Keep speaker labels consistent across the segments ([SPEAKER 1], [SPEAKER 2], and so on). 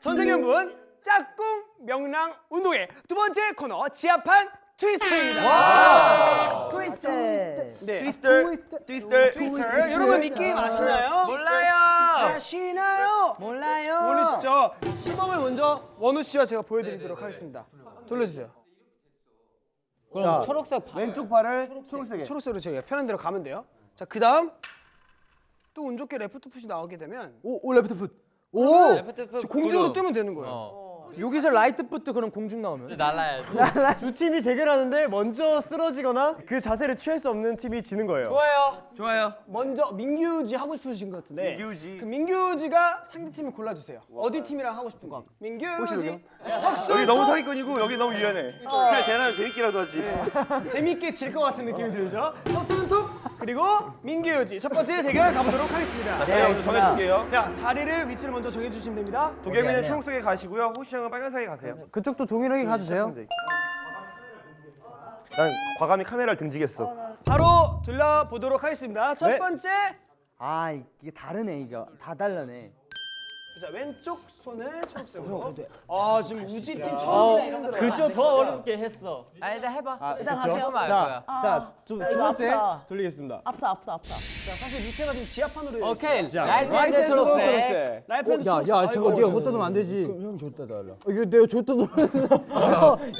[SPEAKER 1] 천생연분 짝꿍 명랑 운동회 두 번째 코너 지압판 트위스트입니다.
[SPEAKER 2] 트위스트.
[SPEAKER 1] 네.
[SPEAKER 3] 트위스트 트위스트
[SPEAKER 1] 트위스트. 여러분 이 게임 아시나요?
[SPEAKER 4] 몰라요.
[SPEAKER 1] 아시나요?
[SPEAKER 2] 몰라요.
[SPEAKER 1] 모르시죠? 시범을 먼저 원우 씨와 제가 보여드리도록 하겠습니다. 돌려주세요.
[SPEAKER 4] 그럼 초록색 바...
[SPEAKER 3] 왼쪽 발을 초록색에
[SPEAKER 1] 초록색으로 저희가 편한 대로 가면 돼요. 자, 그 다음 또 운 좋게 left foot이 나오게 되면
[SPEAKER 3] 오, 오 left foot. 오!
[SPEAKER 4] left foot
[SPEAKER 1] 저 공중으로. 뜨면 되는 거예요.
[SPEAKER 4] 어.
[SPEAKER 3] 여기서 right foot도 그럼 공중 나오면
[SPEAKER 4] 날라야지.
[SPEAKER 3] 두 팀이 대결하는데 먼저 쓰러지거나 그 자세를 취할 수 없는 팀이 지는 거예요.
[SPEAKER 4] 좋아요.
[SPEAKER 3] 좋아요.
[SPEAKER 1] 먼저 민규지 하고 싶으신 것 같은데
[SPEAKER 3] 민규지.
[SPEAKER 1] 그 민규지가 상대 팀을 골라주세요. 어디 팀이랑 하고 싶은지. 민규지. 석수
[SPEAKER 3] 여기 너무 사기꾼이고 여기 너무 유연해. 그냥 쟤랑 재밌기라도 하지.
[SPEAKER 1] 재밌게 질 것 같은 느낌이 들죠. 석순톡 그리고 민규지 첫 번째 대결 가보도록 하겠습니다.
[SPEAKER 3] 자, 먼저 정해줄게요.
[SPEAKER 1] 자 자리를 위치를 먼저 정해주시면 됩니다.
[SPEAKER 3] 도겸이는 초록색에 가시고요. 호시 형은 빨간색에 가세요.
[SPEAKER 2] 그쪽도 동일하게 가주세요.
[SPEAKER 3] 난 과감히 카메라를 등지겠어.
[SPEAKER 1] 바로 돌려보도록 하겠습니다. 첫
[SPEAKER 3] 네.
[SPEAKER 1] 번째
[SPEAKER 2] 아 이게 다르네 이거 다 달라네.
[SPEAKER 1] 자 왼쪽 손을 초록색으로. 아 지금 우지 팀
[SPEAKER 4] 어,
[SPEAKER 1] 처음 처음 들어.
[SPEAKER 4] 그저 더 어렵게 했어. 아 일단 해봐.
[SPEAKER 2] 일단
[SPEAKER 4] 그쵸?
[SPEAKER 2] 가세요.
[SPEAKER 4] 알
[SPEAKER 3] 자,
[SPEAKER 4] 거야.
[SPEAKER 3] 자, 두, 두
[SPEAKER 2] 이거
[SPEAKER 3] 번째
[SPEAKER 2] 아프다.
[SPEAKER 3] 돌리겠습니다.
[SPEAKER 2] 아프다 아프다 아프다.
[SPEAKER 1] 자 사실 밑에가 지금 지하판으로
[SPEAKER 4] 오케이. right
[SPEAKER 3] right hand
[SPEAKER 4] 초록색.
[SPEAKER 3] 초록색.
[SPEAKER 1] right hand
[SPEAKER 2] 야,
[SPEAKER 1] 초록색.
[SPEAKER 2] 야, 저거 네가. 줬다 놓으면 안 되지. 그럼 형 줬다 달라. 이거 내가 줬다 놓으면.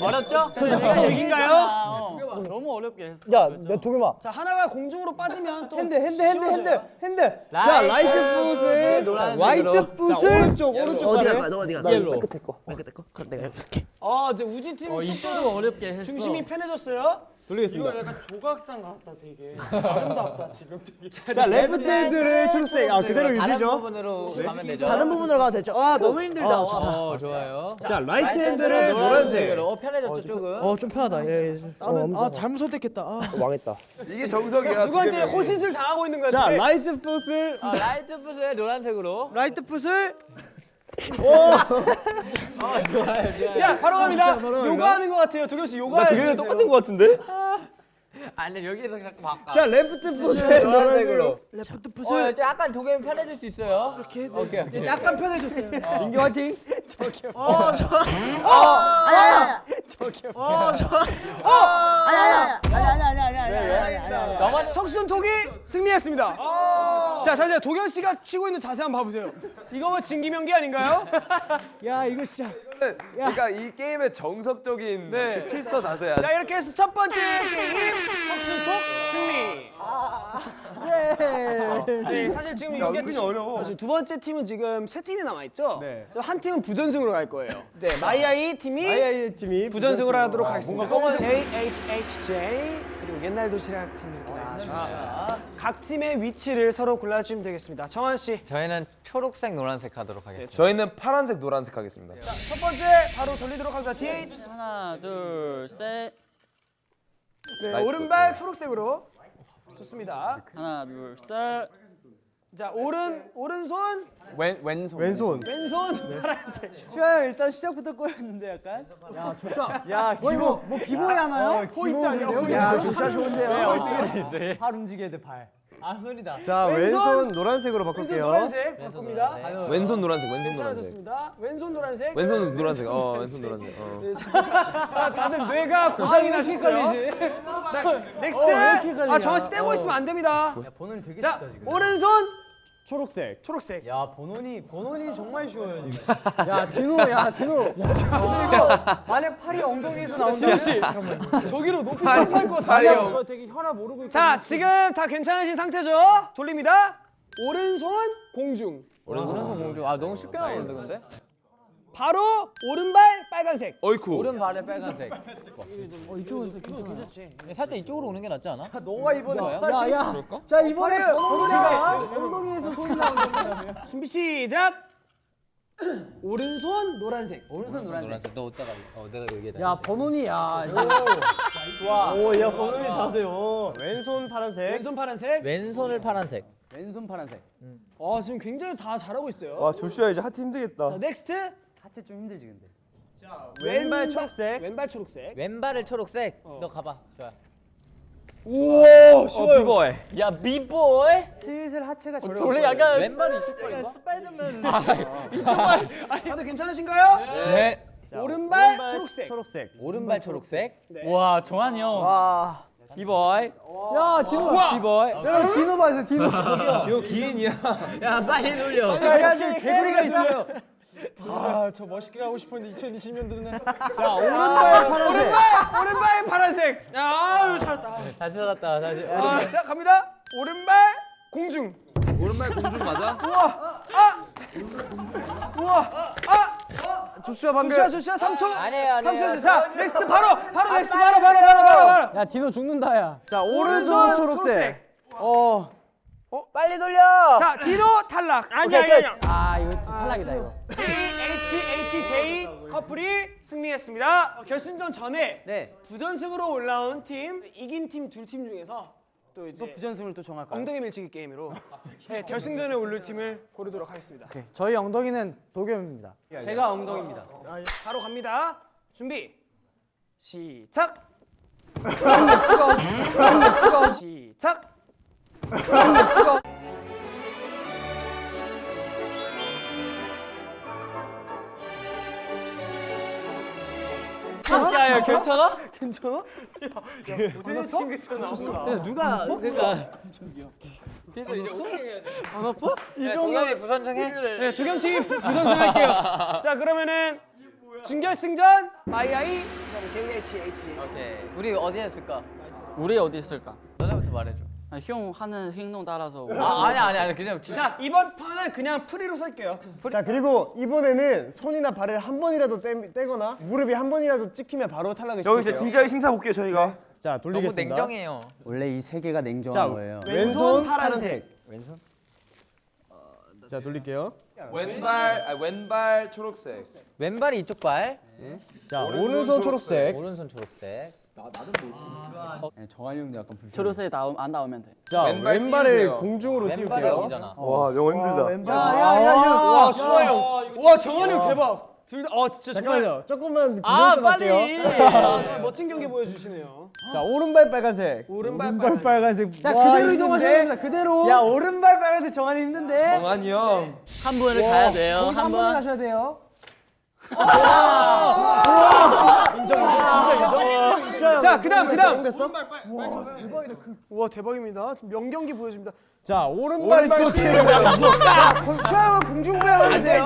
[SPEAKER 4] 어렵죠?
[SPEAKER 1] 자,
[SPEAKER 4] 내가
[SPEAKER 1] 여긴가요?
[SPEAKER 4] 얘기했잖아. 어. 너무 어렵게 했어.
[SPEAKER 2] 야,
[SPEAKER 4] 그죠?
[SPEAKER 2] 내 도겸아.
[SPEAKER 1] 자 하나가 공중으로 빠지면 또 hand, hand, hand,
[SPEAKER 2] hand. hand.
[SPEAKER 3] 자, right right foot을. right foot을 오른쪽 오른쪽
[SPEAKER 2] 어디
[SPEAKER 3] 발에
[SPEAKER 2] 갈 거야? 너 어디 갈
[SPEAKER 3] 거야?
[SPEAKER 2] 끝에 거. 맨 끝에 거. 그럼 내가 이렇게.
[SPEAKER 1] 아 이제 우지
[SPEAKER 4] 팀어 이쪽도 어렵게 했어.
[SPEAKER 1] 중심이 편해졌어요.
[SPEAKER 3] 돌리겠습니다.
[SPEAKER 4] 조각상 같다 되게.
[SPEAKER 3] 자, left hand를 초록색. 아, 그대로
[SPEAKER 4] 다른
[SPEAKER 3] 유지죠.
[SPEAKER 4] 부분으로 가면 되죠.
[SPEAKER 2] 다른 부분으로 가도 되죠.
[SPEAKER 1] 아 너무 힘들다.
[SPEAKER 2] 어, 좋다.
[SPEAKER 4] 어 좋아요.
[SPEAKER 3] 자, right hand를 노란색.
[SPEAKER 4] 어 편해졌죠 조금.
[SPEAKER 2] 어, 좀 편하다. 예, 예. 나는 아, 잘못 선택했다. 아.
[SPEAKER 3] 망했다. 이게 정석이야.
[SPEAKER 1] 누구한테 호신술 당하고 있는 거야?
[SPEAKER 3] 자,
[SPEAKER 1] 지금?
[SPEAKER 3] right foot을
[SPEAKER 4] 아 right foot을 노란색으로.
[SPEAKER 3] right foot을
[SPEAKER 4] 아 좋아요 좋아요.
[SPEAKER 1] 야 바로 갑니다.
[SPEAKER 3] 바로
[SPEAKER 1] 요가 하는 것 같아요. 도겸 씨 요가.
[SPEAKER 3] 도겸이랑 똑같은 거 같은데?
[SPEAKER 4] 아니 여기서 자꾸 바꿔.
[SPEAKER 3] 자, left foot을 노란색으로.
[SPEAKER 4] 노란색으로.
[SPEAKER 2] left
[SPEAKER 4] 어,
[SPEAKER 2] foot을
[SPEAKER 4] 이제 약간 도겸이 편해질 수 있어요. 이렇게 오케이 오케이.
[SPEAKER 1] 약간 편해졌어요.
[SPEAKER 3] 민규 화이팅.
[SPEAKER 2] 아야야.
[SPEAKER 1] 저기요.
[SPEAKER 2] 아야야. 아야야. 아야야. 아야야.
[SPEAKER 4] 너만
[SPEAKER 1] 석순톡이 승리했습니다. 자, 자, 이제 도겸 씨가 취하고 있는 자세 한번 봐보세요. 이거 뭐 진기명기 아닌가요? 야, 이거 진짜.
[SPEAKER 5] 그러니까 이 게임의 정석적인
[SPEAKER 1] 네.
[SPEAKER 5] 그 트위스터 자세야.
[SPEAKER 1] 자, 이렇게 해서 첫 번째 게임 석순 톡 승리. 네, 사실 지금 이게
[SPEAKER 3] 은근히 어려워.
[SPEAKER 1] 사실 두 번째 팀은 지금 세 팀이 남아 있죠.
[SPEAKER 3] 네.
[SPEAKER 1] 한 팀은 부전승으로 갈 거예요. 네, 마이아이 팀이
[SPEAKER 3] 아이아이 팀이
[SPEAKER 1] 부전승으로 하도록
[SPEAKER 3] 아,
[SPEAKER 1] 하겠습니다.
[SPEAKER 3] 뭔가
[SPEAKER 1] JHHJ 그리고 옛날 도시락 팀 이렇게 나와주셨어요. 각 팀의 위치를 서로 골라주시면 되겠습니다. 정한 씨,
[SPEAKER 4] 저희는 초록색 노란색 하도록 하겠습니다.
[SPEAKER 5] 저희는 파란색, 노란색 하겠습니다.
[SPEAKER 1] 첫 번째 바로 돌리도록 하겠습니다. 뒤에
[SPEAKER 4] 하나 둘 셋.
[SPEAKER 1] 네. 오른발 초록색으로 좋습니다.
[SPEAKER 4] 하나 둘 셋.
[SPEAKER 1] 자, 오른 오른손,
[SPEAKER 5] 왼 왼손.
[SPEAKER 3] 왼손.
[SPEAKER 1] 왼손 파란색.
[SPEAKER 2] 슈아 일단 시작부터 꼬였는데 약간. 야, 조슈아. 야,
[SPEAKER 3] 거의 뭐,
[SPEAKER 2] 뭐 비보이 하나요?
[SPEAKER 1] 호 있지 않냐?
[SPEAKER 2] 야, 조슈아 좋은데요. 발 움직여야 돼, 발. 아, 소리다.
[SPEAKER 3] 자,
[SPEAKER 1] 왼손.
[SPEAKER 3] 왼손 노란색으로
[SPEAKER 1] 왼손
[SPEAKER 3] 바꿀게요.
[SPEAKER 1] 노란색 바꿉니다.
[SPEAKER 5] 왼손 노란색, 왼손 노란색.
[SPEAKER 1] 괜찮아졌습니다. 왼손 노란색.
[SPEAKER 5] 왼손 노란색. 어, 왼손 노란색. 어.
[SPEAKER 1] 네, 자, 자, 다들 뇌가 고장이 나셨어요. 자, next. 아, 정한 씨 떼고 있으면 안 됩니다.
[SPEAKER 2] 야, 되게
[SPEAKER 1] 자,
[SPEAKER 2] 쉽다 지금.
[SPEAKER 1] 오른손
[SPEAKER 3] 초록색.
[SPEAKER 1] 초록색.
[SPEAKER 2] 야, 버논이 버논이 정말 쉬워요 지금. 야, 디노, 야, 디노. 야, 근데 이거 만약 팔이 엉덩이에서 나온다면
[SPEAKER 1] 씨, 저기로 높이 점프할 것 같은데.
[SPEAKER 5] 엉-
[SPEAKER 2] 되게 혈압 오르고 있고.
[SPEAKER 1] 자, 지금 다 괜찮으신 상태죠? 돌립니다. 오른손 공중.
[SPEAKER 4] 오른손 공주. 아 너무 쉽게 나오는데 근데?
[SPEAKER 1] 바로 오른발 빨간색.
[SPEAKER 5] 어이쿠.
[SPEAKER 4] 오른발에 빨간색.
[SPEAKER 2] 어, 이쪽은 괜찮지.
[SPEAKER 4] 살짝 이쪽으로 오는 게 낫지 않아?
[SPEAKER 2] 너가 이번에?
[SPEAKER 4] 야,
[SPEAKER 2] 야.
[SPEAKER 4] 그럴까?
[SPEAKER 2] 자, 이번에 번호니가 엉덩이에서 소리 나온다며.
[SPEAKER 1] 준비 시작. 오른손 노란색.
[SPEAKER 2] 오른손 노란색.
[SPEAKER 4] 노란색. 너 어디다가? 어 내가 여기에다.
[SPEAKER 2] 야, 번호니 야. 좋아. 오, 야, 버논이 자세요.
[SPEAKER 3] 왼손 파란색.
[SPEAKER 1] 왼손 파란색.
[SPEAKER 4] 왼손을 파란색.
[SPEAKER 2] 왼손 파란색.
[SPEAKER 1] 아, 지금 굉장히 다 잘하고 있어요.
[SPEAKER 3] 와, 조슈아 이제 하체 힘들겠다.
[SPEAKER 1] 자, next.
[SPEAKER 2] 하체 좀 힘들지 근데.
[SPEAKER 3] 왼발 초록색.
[SPEAKER 1] 왼발 초록색.
[SPEAKER 4] 왼발을 초록색. 너 가봐. 좋아.
[SPEAKER 1] 우와 쉬워요.
[SPEAKER 6] 비보이.
[SPEAKER 4] 야 비보이.
[SPEAKER 2] 슬슬 하체가 저려.
[SPEAKER 4] 원래 약간 왼발이 이쪽 발인가? 스파이더맨.
[SPEAKER 1] 다들 괜찮으신가요?
[SPEAKER 6] 네.
[SPEAKER 1] 오른발 초록색.
[SPEAKER 3] 초록색.
[SPEAKER 4] 오른발 초록색.
[SPEAKER 6] 와 정한이 형.
[SPEAKER 2] 와.
[SPEAKER 6] 비보이.
[SPEAKER 2] 야 디노.
[SPEAKER 6] 비보이.
[SPEAKER 2] 여러분 디노 봐주세요 디노.
[SPEAKER 5] 이거 기인이야.
[SPEAKER 4] 야 빨리 돌려.
[SPEAKER 2] 개구리가 있어요.
[SPEAKER 1] 아 저 멋있게 가고 싶었는데 2020년도는
[SPEAKER 3] 자 오른발 파란색.
[SPEAKER 1] 오른발 파란색.
[SPEAKER 4] 다시 살았다 다시.
[SPEAKER 1] 아, 자 갑니다. 오른발 공중.
[SPEAKER 5] 오른발 공중 맞아?
[SPEAKER 3] 조슈아 방금.
[SPEAKER 1] 조슈아 조슈아 3초.
[SPEAKER 4] 아니에요 아니에요.
[SPEAKER 1] 3초. 자 next 바로 바로 next 바로 바로 바로 바로 바로.
[SPEAKER 2] 야 디노 죽는다 야.
[SPEAKER 3] 자 오른손 초록색.
[SPEAKER 2] 어.
[SPEAKER 4] 빨리 돌려.
[SPEAKER 1] 자 디노 탈락.
[SPEAKER 2] 아니 아니 아니. 아 이거 탈락이다 이거.
[SPEAKER 1] HHJ 커플이 승리했습니다. 어, 결승전 전에
[SPEAKER 2] 네.
[SPEAKER 1] 부전승으로 올라온 팀 이긴 팀 둘 팀 중에서 또 이제
[SPEAKER 2] 또 부전승을 또 정할까요?
[SPEAKER 1] 엉덩이 밀치기 게임으로 네, 결승전에 오를 팀을 고르도록 하겠습니다.
[SPEAKER 2] 오케이. 저희 엉덩이는 도겸입니다. 제가 엉덩이입니다.
[SPEAKER 1] 바로 갑니다. 준비. 시작. 시작.
[SPEAKER 6] 야야 괜찮아?
[SPEAKER 1] 괜찮아?
[SPEAKER 4] 누가 그러니까. 그래서 이제 어떻게 해야 돼? 안 아파? 이 정도 부선정해.
[SPEAKER 1] 네, 두 경 팀 부전승할게요. 자, 그러면은 준결승전 마이아이 그다음에 JHHJ.
[SPEAKER 4] 오케이. 우리 어디 했을까?
[SPEAKER 6] 우리 어디 있을까?
[SPEAKER 4] 너네부터 말해줘.
[SPEAKER 6] 아, 형 하는 행동 따라서.
[SPEAKER 4] 아 아니 아니 아니 그냥 진짜.
[SPEAKER 1] 자, 이번 판은 그냥 free로 설게요.
[SPEAKER 3] 자 그리고 이번에는 손이나 발을 한 번이라도 떼, 떼거나 무릎이 한 번이라도 찍히면 바로 탈락을 시킬게요.
[SPEAKER 5] 여기서 진지하게 심사 볼게요 저희가.
[SPEAKER 3] 자 돌리겠습니다.
[SPEAKER 2] 원래 이 세 개가 냉정한
[SPEAKER 3] 자
[SPEAKER 2] 거예요.
[SPEAKER 3] 왼손
[SPEAKER 1] 파란색.
[SPEAKER 3] 파란색. 왼손. 자 돌릴게요.
[SPEAKER 5] 왼발 아, 왼발 초록색.
[SPEAKER 4] 왼발이 이쪽 발.
[SPEAKER 3] 자 오른손 초록색.
[SPEAKER 4] 오른손 초록색.
[SPEAKER 2] 정한이 형도 약간 불.
[SPEAKER 6] 초록색 나오, 안 나오면 돼.
[SPEAKER 3] 자
[SPEAKER 5] 왼발
[SPEAKER 3] 왼발을
[SPEAKER 5] 띄우세요.
[SPEAKER 3] 공중으로 띄울게요.
[SPEAKER 4] 여기잖아.
[SPEAKER 5] 와 너무 힘들다.
[SPEAKER 1] 와, 수아 형. 와, 정한이 형 대박. 둘 다, 어, 진짜 정말,
[SPEAKER 3] 잠깐만요. 조금만
[SPEAKER 6] 아
[SPEAKER 3] 할게요.
[SPEAKER 1] 아, 정말 멋진 경기 보여주시네요.
[SPEAKER 3] 자 오른발 빨간색.
[SPEAKER 1] 오른발
[SPEAKER 3] 오른발 빨간색.
[SPEAKER 2] 자
[SPEAKER 3] 와,
[SPEAKER 2] 그대로 이동하셔야? 됩니다. 그대로. 야 오른발 빨간색 정한이 힘든데.
[SPEAKER 5] 정한이 형.
[SPEAKER 6] 한 분을 가야 돼요.
[SPEAKER 2] 한한 번에
[SPEAKER 6] 번.
[SPEAKER 2] 가셔야 돼요.
[SPEAKER 1] 자, 그다음, 그다음.
[SPEAKER 3] 옮겼어?
[SPEAKER 1] 와, 대박입니다. 명경기 보여줍니다.
[SPEAKER 3] 자 오른발이 또 띄우고.
[SPEAKER 2] 수영은 공중부양을 돼요.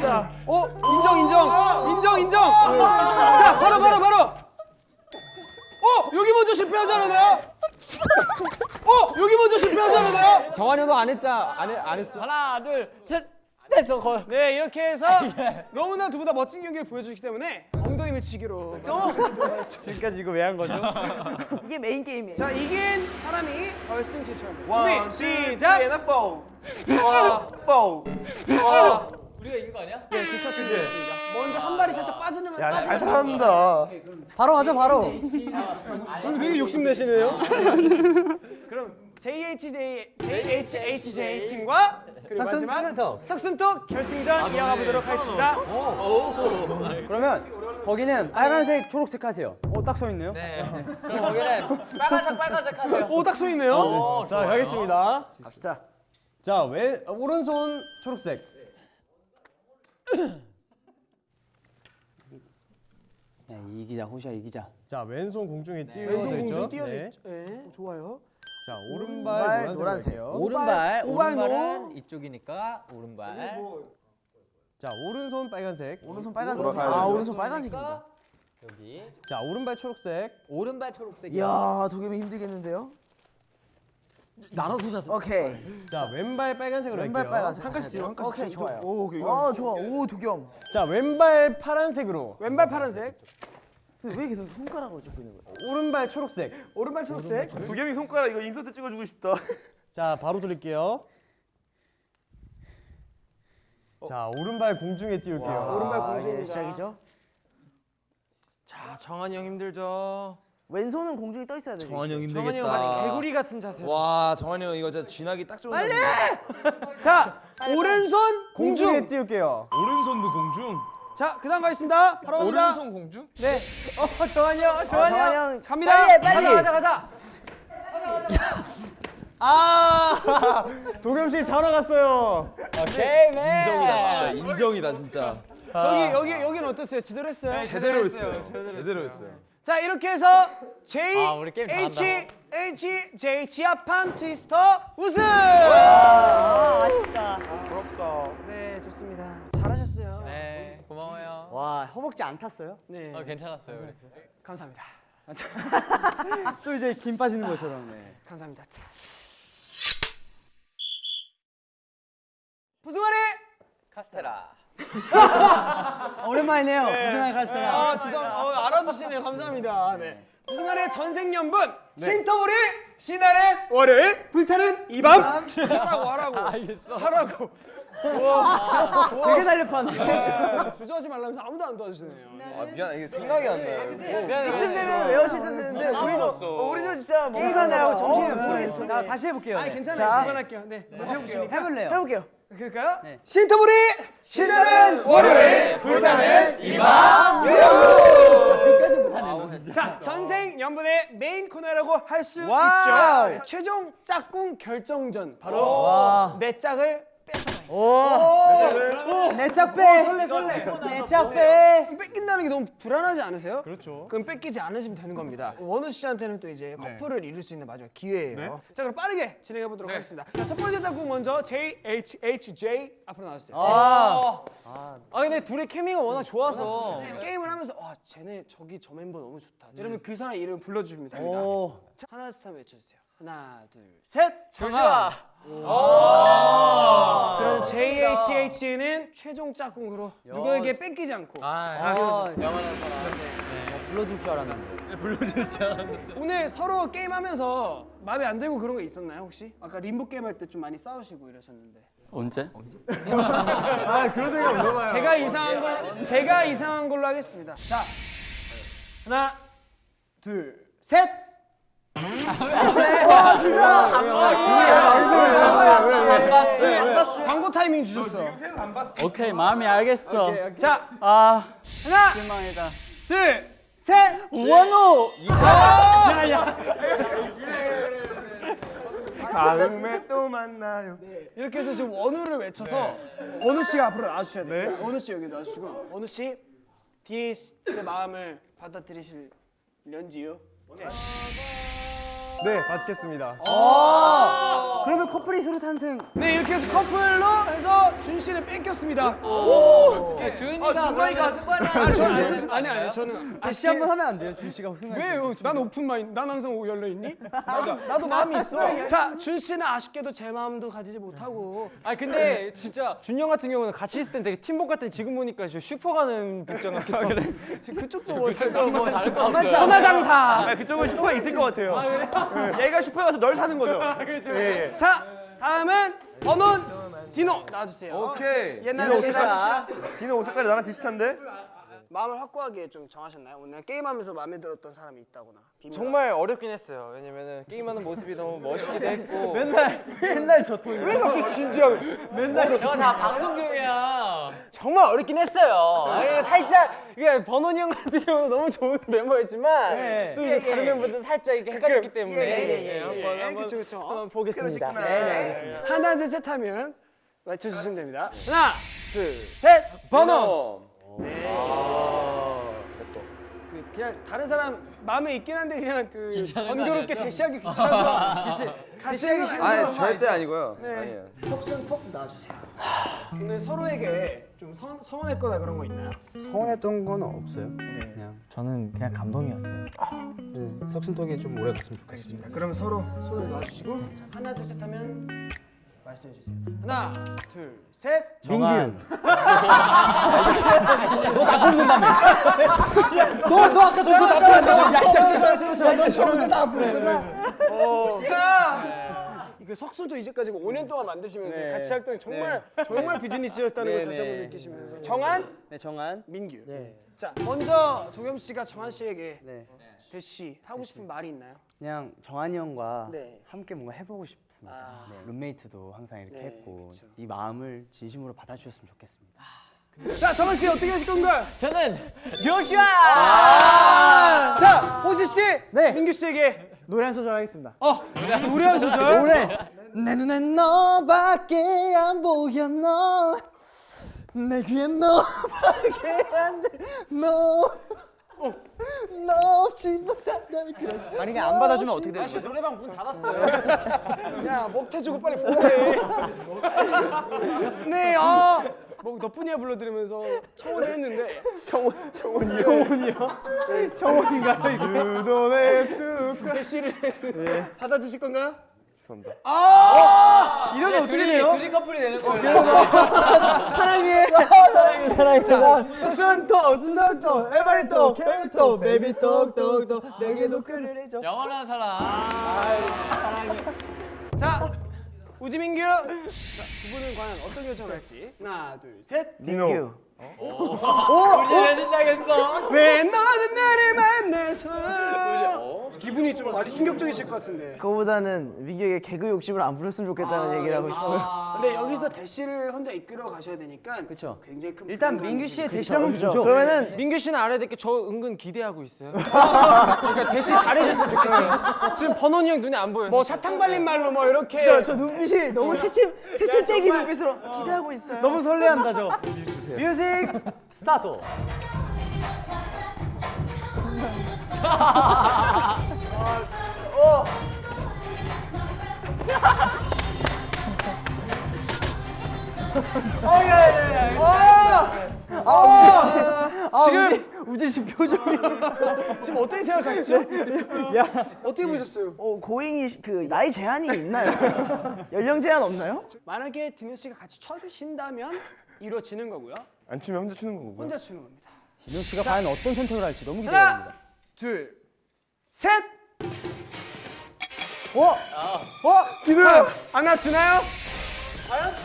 [SPEAKER 1] 자, 어, 인정, 인정, 인정, 인정. 자, 바로, 바로, 바로. 어, 여기 먼저 실패하잖아요. 어, 여기 먼저 실패하잖아요.
[SPEAKER 2] 정한이 형도 안 했자 안, 해, 안 했어.
[SPEAKER 6] 하나 둘 셋. 넷 저거.
[SPEAKER 1] 네, 이렇게 해서 너무나 두 분 다 멋진 경기를 보여주기 때문에 엉덩이 밀치기로.
[SPEAKER 3] 지금까지 이거 왜 한 거죠?
[SPEAKER 2] 이게 메인 게임이에요.
[SPEAKER 1] 자, 이긴 사람이 결승 진출합니다.
[SPEAKER 5] one,
[SPEAKER 1] 준비,
[SPEAKER 5] two,
[SPEAKER 1] 시작.
[SPEAKER 5] and four. 와, four.
[SPEAKER 4] 우리가 이긴 거 아니야?
[SPEAKER 1] 네, 지쳤습니다. 먼저 한 발이 살짝 빠지면
[SPEAKER 5] 잘 산다.
[SPEAKER 2] 바로 가죠 바로.
[SPEAKER 1] 오늘 되게 욕심 내시네요. 그럼 JHJ JHHJ 팀과 그리고 마지막.
[SPEAKER 2] 삭슨톡
[SPEAKER 1] 결승전 이어가 보도록 하겠습니다.
[SPEAKER 2] 그러면 거기는 빨간색 초록색 하세요. 어딱 서 있네요.
[SPEAKER 4] 네. 그럼 거기는 빨간색 빨간색 하세요.
[SPEAKER 1] 오, 딱써 있네요.
[SPEAKER 3] 자 가겠습니다.
[SPEAKER 2] 갑시다.
[SPEAKER 3] 자 왼, 오른손 초록색.
[SPEAKER 2] 야, 이기자 호시야 이기자.
[SPEAKER 3] 자 왼손 공중에 띄워져
[SPEAKER 1] 왼손
[SPEAKER 3] 있죠.
[SPEAKER 1] 공중 띄어져
[SPEAKER 3] 네.
[SPEAKER 1] 있죠. 네, 좋아요.
[SPEAKER 3] 자 오른발 노란색. 할게요.
[SPEAKER 4] 오른발
[SPEAKER 1] 오발
[SPEAKER 4] 오른발은
[SPEAKER 1] 노.
[SPEAKER 4] 이쪽이니까 오른발.
[SPEAKER 3] 자 오른손 빨간색.
[SPEAKER 2] 오른손 빨간색.
[SPEAKER 5] 아.
[SPEAKER 2] 오른손 빨간색입니다.
[SPEAKER 4] 여기
[SPEAKER 3] 자 오른발 초록색.
[SPEAKER 4] 오른발 초록색 이야.
[SPEAKER 7] 이야 도겸이 힘들겠는데요?
[SPEAKER 2] 나눠서 잤어.
[SPEAKER 7] 오케이
[SPEAKER 3] 자 왼발 빨간색으로
[SPEAKER 7] 왼발
[SPEAKER 3] 할게요.
[SPEAKER 7] 빨간색
[SPEAKER 5] 한 칸씩 한 칸씩.
[SPEAKER 7] 오케이 좋아요
[SPEAKER 5] 오, 오케이.
[SPEAKER 7] 아 좋아 오 도겸
[SPEAKER 3] 자 왼발 파란색으로.
[SPEAKER 1] 왼발 파란색,
[SPEAKER 7] 근데 왜 계속 손가락으로 짚고 있는 거야?
[SPEAKER 3] 오른발 초록색.
[SPEAKER 1] 오른발 초록색.
[SPEAKER 5] 두겸이 손가락 이거 인서트 찍어주고 싶다.
[SPEAKER 3] 자 바로 돌릴게요. 자 오른발 공중에 띄울게요.
[SPEAKER 1] 오른발
[SPEAKER 7] 아,
[SPEAKER 1] 공중입니다.
[SPEAKER 7] 이제 시작이죠?
[SPEAKER 6] 자 정한이 형 힘들죠.
[SPEAKER 7] 왼손은 공중에 떠 있어야 돼
[SPEAKER 5] 정한이 형
[SPEAKER 6] 정한이 형 마치 개구리 같은 자세.
[SPEAKER 5] 와, 정한이 형 이거 진짜 쥐나기 딱 좋은. 빨리.
[SPEAKER 1] 자, 오른손
[SPEAKER 3] 공중에
[SPEAKER 1] 공중.
[SPEAKER 3] 띄울게요.
[SPEAKER 5] 오른손도 공중.
[SPEAKER 1] 자, 그 다음 가겠습니다. 바로 갑니다.
[SPEAKER 5] 오른손 공중?
[SPEAKER 1] 네,
[SPEAKER 2] 어 정한이 형
[SPEAKER 7] 아, 정한이 형
[SPEAKER 1] 갑니다.
[SPEAKER 2] 빨리 가자 가자.
[SPEAKER 3] 아 도겸 씨 자러 갔어요.
[SPEAKER 6] 오케이 맨.
[SPEAKER 5] 인정이다 진짜 인정이다 진짜.
[SPEAKER 1] 저기 여기 여기는 어땠어요? 제대로 했어요?
[SPEAKER 5] 제대로 했어요. 제대로 했어요.
[SPEAKER 1] 자 이렇게 해서 J
[SPEAKER 6] 아, 우리 게임
[SPEAKER 1] H
[SPEAKER 6] 잘한다.
[SPEAKER 1] H J 지하판 트위스터 우승.
[SPEAKER 6] 아쉽다.
[SPEAKER 3] 부럽다.
[SPEAKER 1] 네 좋습니다.
[SPEAKER 2] 와 허벅지 안 탔어요?
[SPEAKER 1] 네
[SPEAKER 6] 어 괜찮았어요. 그래서.
[SPEAKER 1] 감사합니다.
[SPEAKER 2] 또 이제 김 빠지는 것처럼. 네.
[SPEAKER 1] 감사합니다. 부승환의
[SPEAKER 6] 카스테라.
[SPEAKER 2] 아, 오랜만이네요. 고생하게 가시더라.
[SPEAKER 1] 아 진짜 어, 알아주시네요. 감사합니다. 네. 부승환의 전생연분 신터볼이 신나는 월요일 불타는 이밤 하라고 하라고 하라고
[SPEAKER 2] 되게 달려파네.
[SPEAKER 1] 주저하지 말라면서 아무도 안 도와주시네요.
[SPEAKER 5] 아 미안 이게 생각이 안 나요.
[SPEAKER 7] 이쯤 되면 외우실 텐데 우리도 어, 우리도 진짜
[SPEAKER 2] 정신이
[SPEAKER 7] 어,
[SPEAKER 2] 없어요.
[SPEAKER 7] 모르겠어.
[SPEAKER 2] 자 다시 해볼게요.
[SPEAKER 1] 아니
[SPEAKER 2] 네.
[SPEAKER 1] 괜찮아요.
[SPEAKER 7] 자.
[SPEAKER 1] 그만할게요. 네. 해보시니까.
[SPEAKER 2] 해볼래요.
[SPEAKER 7] 해볼게요.
[SPEAKER 1] 그럴까요?
[SPEAKER 2] 네.
[SPEAKER 1] 신터볼이 신나는 월요일 불타는 이밤
[SPEAKER 2] 못하네.
[SPEAKER 1] 자 천생연분의 메인 코너라고 할 수. 있죠. 최종 짝꿍 결정전 바로
[SPEAKER 2] 와.
[SPEAKER 1] 내 짝을
[SPEAKER 2] 내짝 빼. 설레 설레. 내짝 빼.
[SPEAKER 1] 뺏긴다는 게 너무 불안하지 않으세요? 그렇죠. 그럼 뺏기지 않으시면 되는 겁니다. 원우 씨한테는 또 이제 커플을 이룰 수 있는 마지막 기회예요. 자 그럼 빠르게 진행해 보도록 하겠습니다. 자, 첫 번째 짝꿍 먼저 J H H J 앞으로 나와주세요.
[SPEAKER 6] 아. 아 근데 둘의 케미가 워낙 좋아서.
[SPEAKER 1] 게임을 하면서 와 쟤네 저기 저 멤버 너무 좋다. 이러면 그 사람 이름 불러주시면 됩니다.
[SPEAKER 2] 오.
[SPEAKER 1] 자, 하나 둘셋 외쳐주세요. 하나 둘 셋.
[SPEAKER 6] 조슈아.
[SPEAKER 1] 그럼 JHH는 최종 짝꿍으로 누구에게 뺏기지 않고
[SPEAKER 6] 아, 영원한 사람.
[SPEAKER 2] 불러줄 줄 알았는데.
[SPEAKER 6] 불러줄 줄 알았는데.
[SPEAKER 1] 오늘 서로 게임하면서 마음에 안 들고 그런 거 있었나요 혹시? 아까 림보 게임 할 때 좀 많이 싸우시고 이러셨는데
[SPEAKER 6] 언제?
[SPEAKER 3] 아 그런 적이 없나 봐요.
[SPEAKER 1] 제가 이상한 걸 제가 이상한 걸로 하겠습니다. 자 하나 둘 셋. 지금 광고 타이밍 주셨어.
[SPEAKER 6] 오케이 마음이 알겠어. 자아
[SPEAKER 1] 하나
[SPEAKER 6] 실망이다.
[SPEAKER 1] 둘 셋.
[SPEAKER 2] 원호.
[SPEAKER 3] 다음에 또 만나요.
[SPEAKER 1] 이렇게 해서 지금 원우를 외쳐서 원우 씨가 앞으로 나와주셔야 돼요. 원우 씨 여기 나와주시고 원우 씨 디에잇의 마음을 받아들이실련지요? 네.
[SPEAKER 3] 네 받겠습니다.
[SPEAKER 2] 그러면 커플이 서로 탄생.
[SPEAKER 1] 네 이렇게 해서 커플로 해서 준 씨를 뺏겼습니다.
[SPEAKER 6] 주인이가
[SPEAKER 1] 정말이가
[SPEAKER 6] 승관이
[SPEAKER 1] 아니 저는 아니 아니 저는
[SPEAKER 2] 다시 한번 하면 안 돼요, 준 씨가 우승할 때.
[SPEAKER 1] 왜요? 난 open mind. 난 항상 열려 있니? 나도 나도 마음이 있어. 자, 준 씨는 아쉽게도 제 마음도 가지지 못하고.
[SPEAKER 6] 아 근데 진짜 준영 같은 경우는 같이 있을 땐 되게 팀복 같은 지금 보니까 저 슈퍼 가는 복장 같기도 하고
[SPEAKER 1] 지금 그쪽도 뭐
[SPEAKER 6] 그쪽도 뭐 다를 거 없어요
[SPEAKER 1] 천하장사.
[SPEAKER 5] 아, 그쪽은 슈퍼가 있을 것 같아요. 네. 얘가 슈퍼에 가서 널 사는 거죠. 예, 예.
[SPEAKER 1] 자, 다음은 버논 디노 나와주세요.
[SPEAKER 5] 오케이.
[SPEAKER 1] 옛날
[SPEAKER 5] 디노 옷
[SPEAKER 1] 옛날
[SPEAKER 5] 색깔, 디노 옷 색깔이 나랑 비슷한데?
[SPEAKER 1] 마음을 확고하게 좀 정하셨나요? 오늘 게임하면서 마음에 들었던 사람이 있다거나. 비밀.
[SPEAKER 6] 정말 어렵긴 했어요 왜냐면은 게임하는 모습이 너무 멋있기도 했고
[SPEAKER 2] 맨날 맨날 저 통이.
[SPEAKER 1] 왜 갑자기 진지하게?
[SPEAKER 6] 저거 다 방송 중이야 정말 어렵긴 했어요 아니, 살짝 이게 버논이 형 같은 경우는 너무 좋은 멤버였지만
[SPEAKER 2] 네.
[SPEAKER 6] 또 이제 다른 멤버들은 살짝 이렇게 헷갈렸기 때문에
[SPEAKER 1] 예, 예, 예,
[SPEAKER 6] 한번
[SPEAKER 1] 예,
[SPEAKER 6] 한번
[SPEAKER 1] 그쵸, 그쵸.
[SPEAKER 6] 한번 보겠습니다
[SPEAKER 1] 네, 네, 알겠습니다. 하나, 둘, 셋 하면 맞춰주시면 됩니다. 하나, 둘, 셋.
[SPEAKER 6] 번
[SPEAKER 1] 원그 그냥 다른 사람 마음에 있긴 한데 그냥 그 번거롭게 대시하기 귀찮아서 같이 하기 싫어서
[SPEAKER 5] 아니 절대 아니고요.
[SPEAKER 1] 네.
[SPEAKER 5] 아니에요.
[SPEAKER 1] 톡순 톡 놔주세요. 오늘 서로에게 좀 서, 서운했거나 그런 거 있나요?
[SPEAKER 3] 서운했던 건 없어요. 그냥
[SPEAKER 4] 저는 그냥 감동이었어요.
[SPEAKER 3] 네, 석순톡이 좀 오래 갔으면 좋겠습니다.
[SPEAKER 1] 그럼 서로 손을 놔주시고 하나, 둘, 셋 하면 말씀해 주세요. 하나, 둘, 셋.
[SPEAKER 3] 민규.
[SPEAKER 2] 너너 아까 저기서 나쁘다.
[SPEAKER 3] 너 저번에 나 부르구나.
[SPEAKER 1] 이거 석순도 이제까지 5년 동안 만드시면서
[SPEAKER 2] 네.
[SPEAKER 1] 같이 활동이 정말 정말 비즈니스였다는 걸
[SPEAKER 2] 네,
[SPEAKER 1] 다시 한번
[SPEAKER 2] 네.
[SPEAKER 1] 느끼시면서 정한,
[SPEAKER 2] 네, 정한.
[SPEAKER 1] 민규.
[SPEAKER 2] 네.
[SPEAKER 1] 자 먼저 도겸 씨가 정한 씨에게
[SPEAKER 2] 네.
[SPEAKER 1] 대시 하고 싶은 말이 있나요?
[SPEAKER 2] 그냥 정한이 형과
[SPEAKER 1] 네.
[SPEAKER 2] 함께 뭔가 해보고 싶 습니다.
[SPEAKER 1] 아.
[SPEAKER 2] 네, 룸메이트도 항상 이렇게
[SPEAKER 1] 네,
[SPEAKER 2] 했고
[SPEAKER 1] 그쵸.
[SPEAKER 2] 이 마음을 진심으로 받아주셨으면 좋겠습니다.
[SPEAKER 1] 자 정한 씨 어떻게 하실 건가요?
[SPEAKER 6] 저는 조슈아
[SPEAKER 1] 자 호시 씨,
[SPEAKER 2] 네.
[SPEAKER 1] 민규 씨에게
[SPEAKER 2] 노래 한 소절 하겠습니다.
[SPEAKER 1] 어 우리 한 소절.
[SPEAKER 2] 노래. 내 눈엔 너밖에 안 보여 너. 내 귀에 너밖에 안 들려. 너 없이 못 산다는 그런 만약에 안 받아주면 어떻게 되는 거죠?
[SPEAKER 6] 노래방 문 닫았어요.
[SPEAKER 1] 야 먹태주고 빨리 보내. 네, 아, 뭐 너뿐이야 불러드리면서 청혼을 했는데 청혼 청혼이요. 청혼이요?
[SPEAKER 2] 정원인가요 이게?
[SPEAKER 3] 유도네 뚝
[SPEAKER 1] 대시를 받아주실 건가요?
[SPEAKER 3] 죄송합니다.
[SPEAKER 1] 아,
[SPEAKER 2] 이러면 어떻게 돼요?
[SPEAKER 6] 둘이 커플이 되는 거예요.
[SPEAKER 2] 사랑해 사랑해 사랑해 자순 또, 순 또, 에바리 또, 캐리 또, 베이비 톡톡톡 내게도 그를 해줘
[SPEAKER 6] 영원한 사랑.
[SPEAKER 1] 자 우지민규. 자, 두 분은 과연 어떤 결정을 할지 하나, 둘, 셋.
[SPEAKER 3] 민규.
[SPEAKER 6] 우리 신나겠어.
[SPEAKER 1] 왜 너는 나를 만나서 기분이 좀 많이 충격적이실 것 같은데.
[SPEAKER 7] 그거보다는 민규에게 개그 욕심을 안 부렸으면 좋겠다는 얘기를 하고 싶어요.
[SPEAKER 1] 근데 여기서 대시를 혼자 이끌어 가셔야 되니까 그렇죠. 굉장히 큰
[SPEAKER 2] 일단 민규 씨의 대시 한번 보죠
[SPEAKER 6] 그러면은 민규 씨는 알아야 될 게 저 은근 기대하고 있어요. 그러니까 대시 잘해줬으면 좋겠어요. 지금 버논이 형 눈에 안 보여요.
[SPEAKER 1] 뭐 사탕 발린 말로 뭐 이렇게
[SPEAKER 7] 저, 저 눈빛이 너무 새침 새침 떼기 눈빛으로 기대하고 있어요.
[SPEAKER 2] 너무 설레한다 저 music start
[SPEAKER 1] 지금
[SPEAKER 2] 우진 씨 표정이
[SPEAKER 1] 지금 어떻게 생각하시죠? 야 어떻게 보셨어요?
[SPEAKER 7] 어, 고잉이 시- 그 나이 제한이 있나요? 연령 제한 없나요?
[SPEAKER 1] 만약에 디노 씨가 같이 쳐주신다면 이루어지는 거고요.
[SPEAKER 3] 안 추면 혼자 추는 거고요.
[SPEAKER 1] 혼자 추는 겁니다.
[SPEAKER 2] 진호 씨가 과연 어떤 선택을 할지 너무
[SPEAKER 1] 하나,
[SPEAKER 2] 기대됩니다
[SPEAKER 1] 둘, 셋.
[SPEAKER 3] 어? 어? 디노야!
[SPEAKER 1] 하나 주나요?
[SPEAKER 2] 너밖에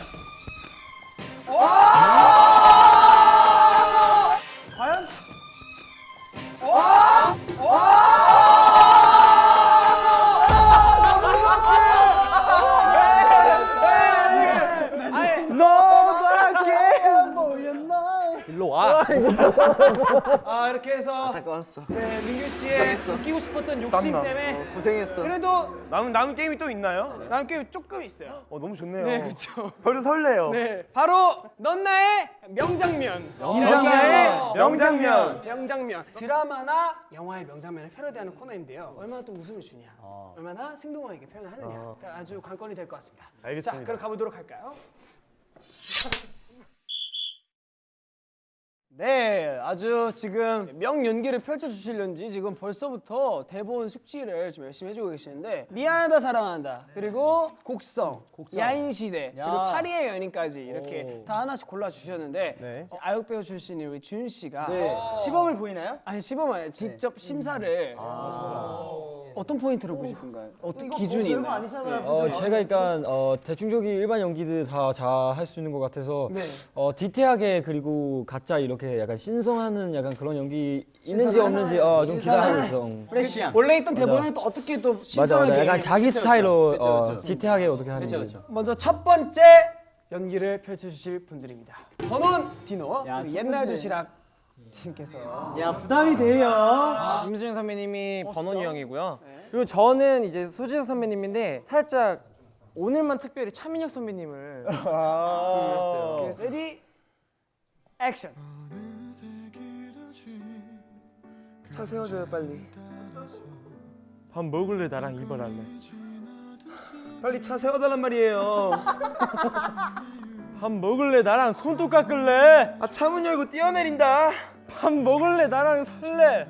[SPEAKER 1] 아 이렇게 해서
[SPEAKER 7] 아까웠어.
[SPEAKER 1] 네, 민규 씨의 느끼고 싶었던 욕심
[SPEAKER 3] 땀나.
[SPEAKER 1] 때문에
[SPEAKER 7] 고생했어.
[SPEAKER 1] 그래도
[SPEAKER 3] 남은 남은 게임이 또 있나요?
[SPEAKER 1] 남은 게임 조금 있어요.
[SPEAKER 3] 어 너무 좋네요.
[SPEAKER 1] 네, 그렇죠.
[SPEAKER 3] 별로 설레요.
[SPEAKER 1] 네, 바로 넌 나의 명장면.
[SPEAKER 3] 명장면. 명장면.
[SPEAKER 1] 명장면. 드라마나 영화의 명장면을 패러디하는 코너인데요. 얼마나 또 웃음을 주냐, 얼마나 생동하게 표현을 하느냐, 그러니까 아주 관건이 될 것 같습니다.
[SPEAKER 3] 알겠습니다.
[SPEAKER 1] 자, 그럼 가보도록 할까요? 네, 아주 지금 명연기를 펼쳐주시려는지 지금 벌써부터 대본 숙지를 좀 열심히 해주고 계시는데 미안하다 사랑한다. 그리고 곡성, 야인시대 그리고 파리의 연인까지 이렇게 다 하나씩 골라주셨는데
[SPEAKER 3] 네.
[SPEAKER 1] 아역 배우 출신인 우리 준 씨가
[SPEAKER 2] 시범을 보이나요?
[SPEAKER 1] 아니 시범 아니에요. 직접 심사를 어떤 포인트로 보실 건가요? 어떤 기준이 있나요?
[SPEAKER 2] 아니잖아요
[SPEAKER 8] 어, 제가 일단 어, 대중적인 일반 연기들 다 잘 할 수 있는 것 같아서
[SPEAKER 1] 네.
[SPEAKER 8] 어, 디테일하게 그리고 가짜 이렇게 약간 신성하는 약간 그런 연기 있는지 없는지 어, 좀 기대하고 있어.
[SPEAKER 2] 프레시한
[SPEAKER 1] 원래 있던 대본은 또 어떻게 또 신선하게
[SPEAKER 8] 맞아. 약간 자기
[SPEAKER 1] 그쵸,
[SPEAKER 8] 스타일로
[SPEAKER 1] 그쵸,
[SPEAKER 8] 어,
[SPEAKER 1] 그쵸.
[SPEAKER 8] 디테일하게 어떻게 하는 거지.
[SPEAKER 1] 먼저 첫 번째 연기를 펼쳐주실 분들입니다. 번원 디노 그리고 옛날 도시락 팀께서
[SPEAKER 2] 야 부담이 돼요
[SPEAKER 6] 임수정 선배님이 버논이 형이고요. 그리고 저는 이제 소지섭 선배님인데 살짝 오늘만 특별히 차무혁 선배님을
[SPEAKER 3] 아.
[SPEAKER 1] ready action.
[SPEAKER 3] 차 세워줘요 빨리.
[SPEAKER 6] 밥 먹을래 나랑 이발할래.
[SPEAKER 3] 빨리 차 세워달란 말이에요.
[SPEAKER 6] 밥 먹을래 나랑 손톱 깎을래.
[SPEAKER 3] 아 차문 열고 뛰어내린다.
[SPEAKER 6] 밥 먹을래 나랑 살래.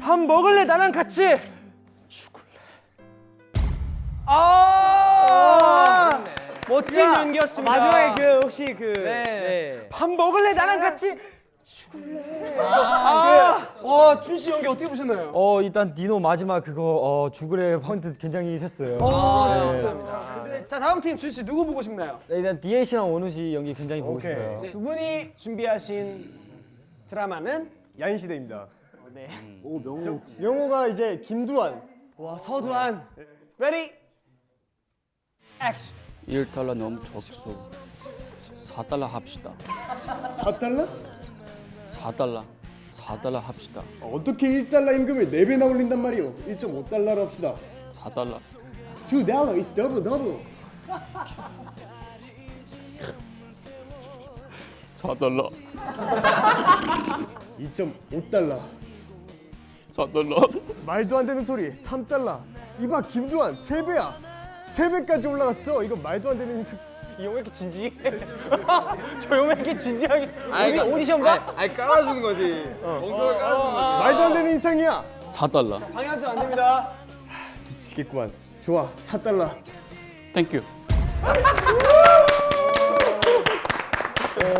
[SPEAKER 6] 밥 먹을래 나랑 같이.
[SPEAKER 1] 아 멋진 연기였습니다.
[SPEAKER 2] 마지막에 그 혹시 그
[SPEAKER 6] 네. 밥 먹을래 나랑 같이.
[SPEAKER 1] 아, 와, 준씨 연기 어떻게 보셨나요?
[SPEAKER 8] 어 일단 디노 마지막 그거 어, 죽으래 포인트 굉장히 셌어요.
[SPEAKER 1] 아, 좋습니다. 자, 다음 팀 준씨 누구 보고 싶나요?
[SPEAKER 8] 네, 일단 디에잇이랑 원우 씨 연기 굉장히 보고
[SPEAKER 3] 오케이.
[SPEAKER 8] 싶어요.
[SPEAKER 1] 두 분이 준비하신 드라마는
[SPEAKER 3] 야인 시대입니다.
[SPEAKER 1] 네.
[SPEAKER 3] 오 명호. 명호가 이제 김두한.
[SPEAKER 1] 와, 서두한. ready action.
[SPEAKER 9] 1달러 너무 적소. 4달러 합시다.
[SPEAKER 3] 4달러?
[SPEAKER 9] 4
[SPEAKER 4] 4달러 4달러 합시다
[SPEAKER 3] 어떻게 1달러 임금을 4배나 올린단 말이오 1.5달러로 합시다
[SPEAKER 4] 4달러
[SPEAKER 3] 2달러 is double double
[SPEAKER 4] 4달러.
[SPEAKER 3] 2.5달러.
[SPEAKER 4] 4달러.
[SPEAKER 3] 말도 안 되는 소리. 3달러. 이봐 김두한 3배야. 3배까지 올라갔어. 이거 말도 안 되는 인상
[SPEAKER 6] 이형 왜 이렇게 진지해? 저형왜 이렇게 진지하게? 어디 오디션 가?
[SPEAKER 1] 아니 깔아주는 거지. 멍청을 깔아주는 거지.
[SPEAKER 3] 말도 안 되는 인상이야.
[SPEAKER 4] 4달러.
[SPEAKER 1] 방해하지 안 됩니다.
[SPEAKER 3] 미치겠구만. 좋아 4달러.
[SPEAKER 4] thank you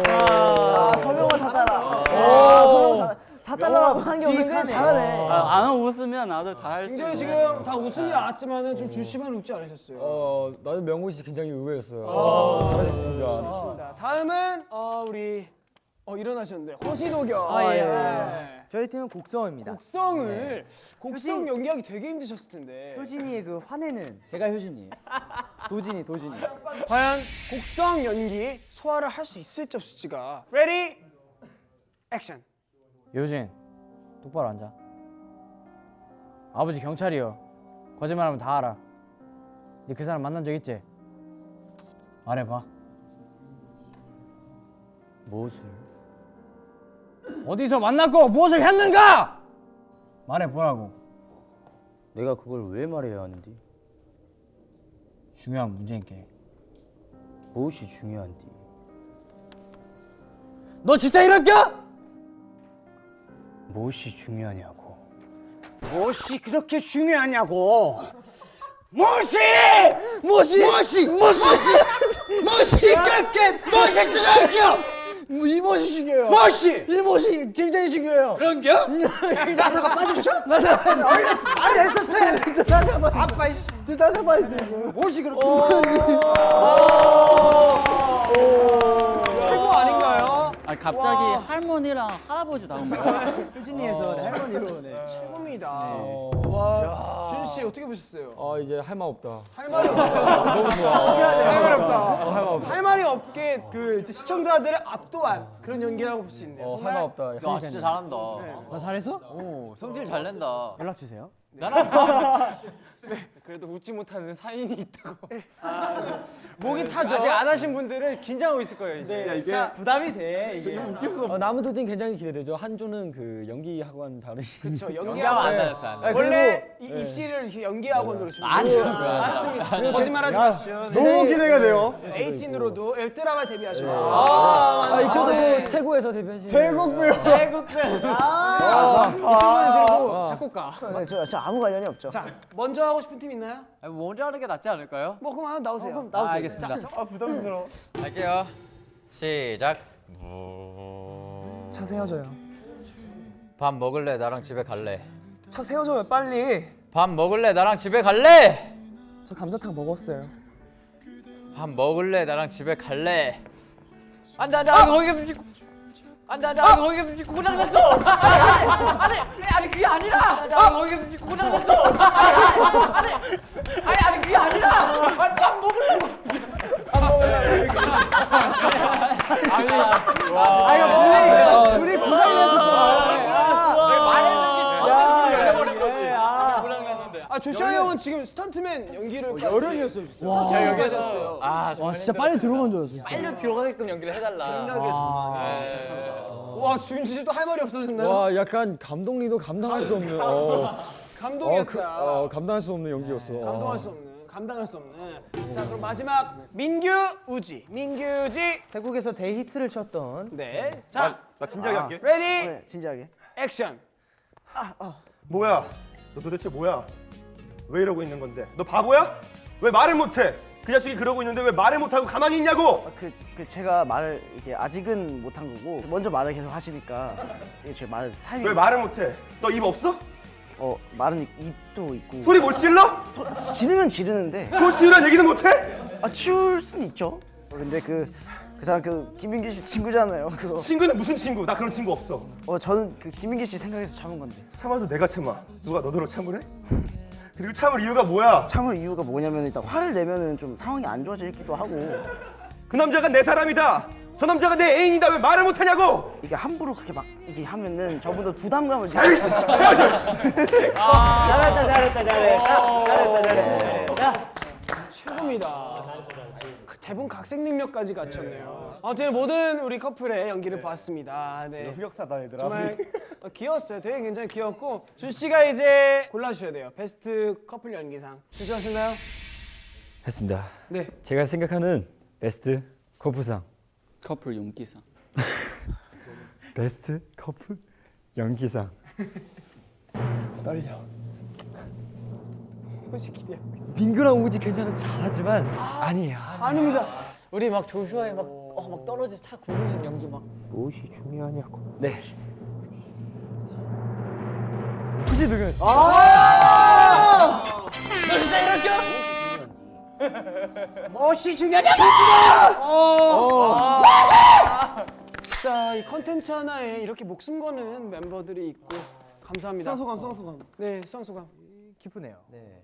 [SPEAKER 7] 아 서명호 사 달러. 아 서명호 사 달러라고 한게 없는데 잘하네.
[SPEAKER 4] 안 웃으면 나도 잘할 수
[SPEAKER 1] 굉장히 지금 다 웃음이 나왔지만은 좀 줄시만 웃지 않으셨어요.
[SPEAKER 8] 어, 나는 명호 씨 굉장히 의외였어요. 잘하셨습니다.
[SPEAKER 1] 자, 다음은 어, 우리 어, 일어나셨는데 호시도겸.
[SPEAKER 2] 아, 예,
[SPEAKER 1] 예.
[SPEAKER 2] 저희 팀은 곡성입니다.
[SPEAKER 1] 곡성을 곡성 연기하기 되게 힘드셨을 텐데.
[SPEAKER 2] 효진이의 그 화내는 제가 효진이. 도진이 도진이.
[SPEAKER 1] 과연 곡성 연기 소화를 할 수 있을지 없을지가. ready action.
[SPEAKER 9] 효진 똑바로 앉아 아버지 경찰이요 거짓말하면 다 알아 니그 사람 만난 적 있지? 말해봐
[SPEAKER 2] 무엇을?
[SPEAKER 9] 어디서 만났고 무엇을 했는가? 말해보라고
[SPEAKER 2] 내가 그걸 왜 말해야 하는디?
[SPEAKER 9] 중요한 문제인게
[SPEAKER 2] 무엇이 중요한디?
[SPEAKER 9] 너 진짜 이럴까?
[SPEAKER 2] 무엇이 중요하냐고?
[SPEAKER 9] 무엇이 그렇게 중요하냐고. 무엇이? 무엇이? 무엇이? 무엇이? 무엇이? 그렇게 무엇이 중요하죠 이 무엇이 중요해요. 무엇이! 이 무엇이 굉장히 중요해요. 그런겨? 나사가 빠지죠? 나사가 원래 말을 했었어야 나사가 아빠 이씨. 나사가 빠졌어요 무엇이 그렇게
[SPEAKER 1] 최고 아
[SPEAKER 4] 갑자기 할머니랑 할아버지 나온 거야
[SPEAKER 2] 효진이에서 할머니로 네.
[SPEAKER 1] 최고입니다. 와, 준 씨 어떻게 보셨어요?
[SPEAKER 8] 아, 이제 할 말 없다.
[SPEAKER 1] 할 말이 없다. 너무 좋아. 할 말이 없다. 할 말이 없게 그 이제 시청자들을 압도한 그런 연기라고 볼 수 있네요.
[SPEAKER 8] 어, 할말 없다.
[SPEAKER 4] 야 진짜 잘한다
[SPEAKER 9] 나 잘했어?
[SPEAKER 4] 오 성질 잘 낸다
[SPEAKER 9] 연락 주세요
[SPEAKER 6] 그래도 웃지 못하는 사인이 있다고.
[SPEAKER 1] 목이 타죠.
[SPEAKER 6] 아직 안 하신 분들은 긴장하고 있을 거예요 이제.
[SPEAKER 1] 네, 자, 부담이 돼. 이게.
[SPEAKER 8] 어, 나무도 팀 굉장히 기대되죠. 한조는 그 연기 학원 다르.
[SPEAKER 1] 그렇죠.
[SPEAKER 4] 연기하면
[SPEAKER 1] 연기하고
[SPEAKER 4] 안 다녔어 안 다녔어
[SPEAKER 1] 원래 이 입시를 연기 학원으로
[SPEAKER 4] 좀안 해요, 그거.
[SPEAKER 1] 맞습니다. 거짓말하지 마십시오. 네.
[SPEAKER 3] 너무 기대가 돼요
[SPEAKER 1] 에이틴으로도 웹드라마 데뷔하시고
[SPEAKER 8] 아, 이 저도 태고에서 데뷔하신.
[SPEAKER 3] 태국 배우
[SPEAKER 1] 작곡가.
[SPEAKER 7] 네, 저, 저 아무 관련이 없죠.
[SPEAKER 1] 자, 먼저 하고 싶은 팀 있나요?
[SPEAKER 4] 아니, 먼저 하는 게 낫지 않을까요?
[SPEAKER 1] 뭐 그럼 하나 나오세요.
[SPEAKER 7] 그럼 나오세요.
[SPEAKER 4] 아, 알겠습니다
[SPEAKER 3] 아 부담스러워
[SPEAKER 4] 할게요 시작
[SPEAKER 7] 차 세워줘요.
[SPEAKER 4] 밥 먹을래 나랑 집에 갈래
[SPEAKER 7] 차 세워줘요 빨리.
[SPEAKER 4] 밥 먹을래 나랑 집에 갈래
[SPEAKER 7] 저 감자탕 먹었어요.
[SPEAKER 4] 밥 먹을래 나랑 집에 갈래 안돼 안돼 안돼 거기 음식 안돼 안돼 안돼 거기 음식 고장 났어 아니 아니 아니 그게 아니라 안돼 안돼 거기 음식 고장 났어 아니 아니 아니 그게 아니라 아니 밥 먹을래 밥 먹을래 아니 와 이거 둘이 둘이 고장이 났어 말해준 게 처음에 열려버린 거지 고장 났는데
[SPEAKER 1] 아 조시아 형은 지금 스턴트맨 연기를 열연이었어요. 스턴트 연기하셨어요.
[SPEAKER 4] 아
[SPEAKER 9] 와 진짜 빨리 들어간 줄 알았어
[SPEAKER 4] 빨리 들어가게끔 연기를 해달라
[SPEAKER 1] 와 준지 씨도 할 말이 없어졌나요?
[SPEAKER 8] 와, 약간 감독님도 감당할 수 없는. 어, 어,
[SPEAKER 1] 감동이었다.
[SPEAKER 8] 그, 어, 감당할 수 없는 연기였어.
[SPEAKER 1] 감동할 수 없는, 감당할 수 없는. 자 그럼 마지막 민규 우지, 민규지.
[SPEAKER 2] 태국에서 대히트를 쳤던
[SPEAKER 1] 네.
[SPEAKER 5] 자나 진지하게 할게.
[SPEAKER 1] ready
[SPEAKER 7] 네, 진지하게.
[SPEAKER 1] 액션.
[SPEAKER 5] 뭐야? 너 도대체 뭐야? 왜 이러고 있는 건데? 너 바보야? 왜 말을 못해? 그 자식이 그러고 있는데 왜 말을 못하고 가만히 있냐고?
[SPEAKER 7] 아, 그, 그 제가 말을 이게 아직은 못한 거고 먼저 말을 계속 하시니까 이게 제 말을 타이밍.
[SPEAKER 5] 왜 말을 못해? 너 입 없어?
[SPEAKER 7] 어 말은 입- 입도 있고.
[SPEAKER 5] 소리 못 질러?
[SPEAKER 7] 소, 지르면 지르는데
[SPEAKER 5] 그 지으란 얘기는 못해?
[SPEAKER 7] 아 치울 순 있죠. 근데 그 그 사람 그 김민규 씨 친구잖아요. 그거.
[SPEAKER 5] 친구는 무슨 친구? 나 그런 친구 없어.
[SPEAKER 7] 어 저는 그 김민규 씨 생각해서 참은 건데.
[SPEAKER 5] 참아도 내가 참아. 누가 너더러 참으래? 그리고 참을 이유가 뭐야?
[SPEAKER 7] 참을 이유가 뭐냐면 일단 화를 내면은 좀 상황이 안 좋아지기도 하고.
[SPEAKER 5] 그 남자가 내 사람이다. 저 남자가 내 애인이다 왜 말을 못하냐고
[SPEAKER 7] 이게 함부로 그렇게 막 이게 하면은 저분도 부담감을 좀
[SPEAKER 6] 잘했다 잘했다 잘했다 잘했다 잘했다.
[SPEAKER 1] 최고입니다. 그 대본 각색 능력까지 갖췄네요. 아무튼 모든 우리 커플의 연기를 봤습니다. 네.
[SPEAKER 3] 흑역사다 얘들아.
[SPEAKER 1] 정말 어, 귀여웠어요. 되게 굉장히 귀엽고 준 씨가 이제 골라주셔야 돼요. 베스트 커플 연기상. 준씨하셨나요?
[SPEAKER 8] 했습니다.
[SPEAKER 1] 네.
[SPEAKER 8] 제가 생각하는 베스트 커플상.
[SPEAKER 4] 커플 용기상.
[SPEAKER 8] 베스트 커플 연기상.
[SPEAKER 3] 떨려.
[SPEAKER 1] 혹시 기대하고 있어.
[SPEAKER 8] 민규랑 우지 괜찮아 잘하지만 아니야.
[SPEAKER 1] 아닙니다.
[SPEAKER 4] 우리 막 조슈아에 막, 어, 막 떨어져 차 굴리는 연기 막.
[SPEAKER 3] 무엇이 중요하냐고.
[SPEAKER 8] 네.
[SPEAKER 3] 굳이 누군?
[SPEAKER 9] 멋이 중요하냐?
[SPEAKER 1] 진짜 이 컨텐츠 하나에 이렇게 목숨 거는 멤버들이 있고 감사합니다.
[SPEAKER 3] 소감 소감.
[SPEAKER 1] 네, 수상소감.
[SPEAKER 3] 기쁘네요. 네.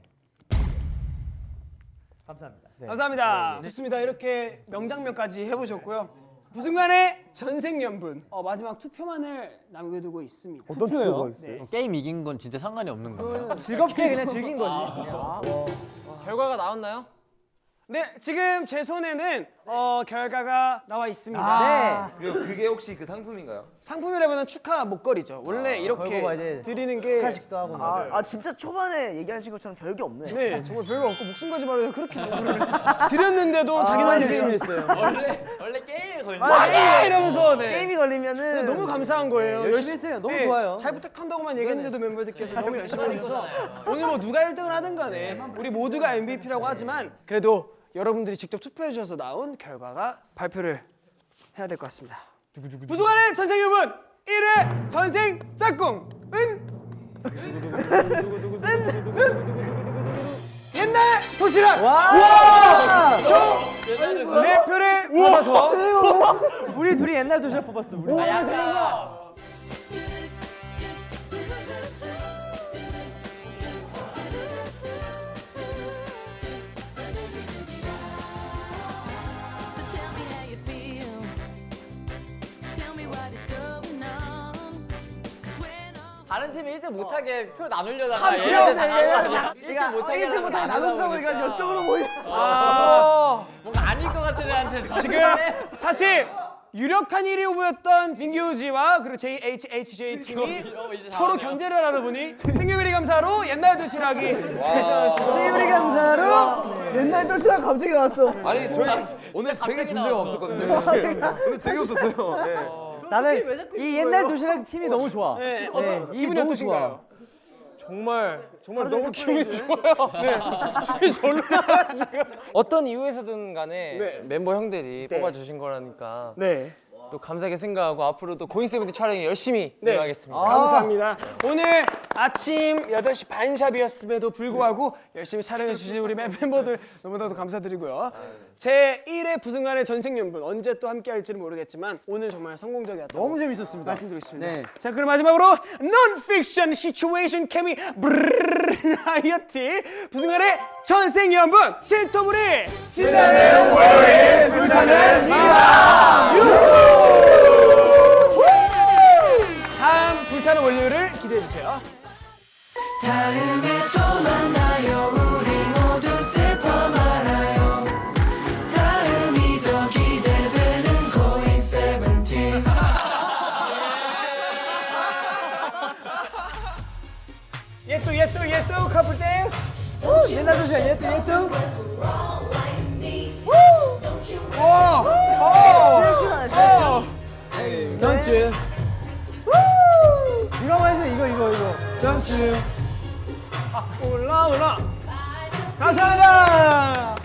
[SPEAKER 3] 감사합니다.
[SPEAKER 1] 감사합니다. 좋습니다. 이렇게 명장면까지 해보셨고요. 부순간의 전생연분 어, 마지막 투표만을 남겨두고 있습니다.
[SPEAKER 3] 어떤 투표가
[SPEAKER 1] 네.
[SPEAKER 4] 게임 이긴 건 진짜 상관이 없는 건가요?
[SPEAKER 6] 즐겁게 그냥 즐긴 거지. 결과가 나왔나요?
[SPEAKER 1] 네, 지금 제 손에는 어, 결과가 나와 있습니다. 네.
[SPEAKER 10] 그리고 그게 혹시 그 상품인가요?
[SPEAKER 1] 상품이라면 축하 목걸이죠. 원래 이렇게
[SPEAKER 7] 걸고 이제
[SPEAKER 1] 드리는 게
[SPEAKER 7] 축하식도 하고 아, 아 진짜 초반에 얘기하신 것처럼 별게 없네.
[SPEAKER 1] 네, 정말 별거 없고 목숨 걸지 말아요. 그렇게 드렸는데도 자기들 열심히 했어요.
[SPEAKER 4] 원래 원래 게임에 걸려.
[SPEAKER 1] 와 이러면서 네.
[SPEAKER 7] 게임이 걸리면은
[SPEAKER 1] 너무 감사한 거예요.
[SPEAKER 7] 열심히 했어요. 너무 좋아요.
[SPEAKER 1] 잘 부탁한다고만 얘기했는데도 멤버들께서 너무 열심히 해주셔서 오늘 뭐 누가 1등을 하든 간에 우리 모두가 MVP라고 하지만 그래도 여러분들이 직접 투표해 주셔서 나온 결과가 발표를 해야 될 것 같습니다. 부수간의 전생 여러분 1회 전생 짝꿍은 옛날 도시락 와! 총네 표를 받아서
[SPEAKER 6] 우리 둘이 옛날 도시락 뽑았어. 우리.
[SPEAKER 4] 아, 팀이 1등 못하게 표 나누려다가
[SPEAKER 1] 한 표!
[SPEAKER 4] 얘네들 나누려다가
[SPEAKER 7] 그러니까
[SPEAKER 4] 1등 못하게
[SPEAKER 7] 1등 못하게 나눈다고 해가지고 이쪽으로 몰렸어.
[SPEAKER 1] 아,
[SPEAKER 4] 뭔가 아닐 것 같은 애한테
[SPEAKER 1] 지금 사실 유력한 1위 후보였던 민규지와 그리고 JHHJ 팀이 서로 견제를 하다 보니 생유리 감사로 옛날 도시락이
[SPEAKER 7] 세율이 감사로 옛날 도시락 갑자기 나왔어.
[SPEAKER 10] 아니 저희 오늘 되게 존재감 없었거든요. 오늘 되게 없었어요. 네.
[SPEAKER 6] 나는 이 옛날 도시락 팀이 너무 좋아.
[SPEAKER 1] 네, 어떤
[SPEAKER 6] 이
[SPEAKER 1] 기분이
[SPEAKER 6] 너무
[SPEAKER 1] 어떠신가요?
[SPEAKER 6] 정말 정말 너무 기분이 좋아요. 네. 기분이 절로 지금. 어떤 이유에서든 간에
[SPEAKER 1] 네.
[SPEAKER 6] 멤버 형들이 뽑아주신 거라니까
[SPEAKER 1] 네.
[SPEAKER 6] 또 감사하게 생각하고 앞으로도 고잉세븐틴 촬영에 열심히
[SPEAKER 1] 네.
[SPEAKER 6] 임하겠습니다.
[SPEAKER 1] 감사합니다. 오늘 아침 8시 반샵이었음에도 불구하고 열심히 촬영해 주신 우리 멤버들 너무나도 감사드리고요. 제 1회 부승관의 전생연분 언제 또 함께 할지는 모르겠지만 오늘 정말 성공적이었다고
[SPEAKER 6] 너무 재밌었습니다.
[SPEAKER 1] 말씀드리겠습니다.
[SPEAKER 6] 네.
[SPEAKER 1] 자 그럼 마지막으로 논픽션 situation 케미 브라이어티 부승관의 전생연분 신토불이 신나는 월요일 불타는 미라 다음 불타는 월요일을 기대해 주세요.
[SPEAKER 11] 다음에 또 만나요 우리 모두 슬퍼 말아요 다음이 더 기대되는 고잉 세븐틴
[SPEAKER 1] 예뚜 예뚜 예뚜 커플 댄스.
[SPEAKER 6] 옛날 도시락 예뚜 예뚜.
[SPEAKER 1] 던츠.
[SPEAKER 6] 이거 한번 해줘 이거 이거 이거.
[SPEAKER 1] 던츠. 아 올라 올라. 감사합니다.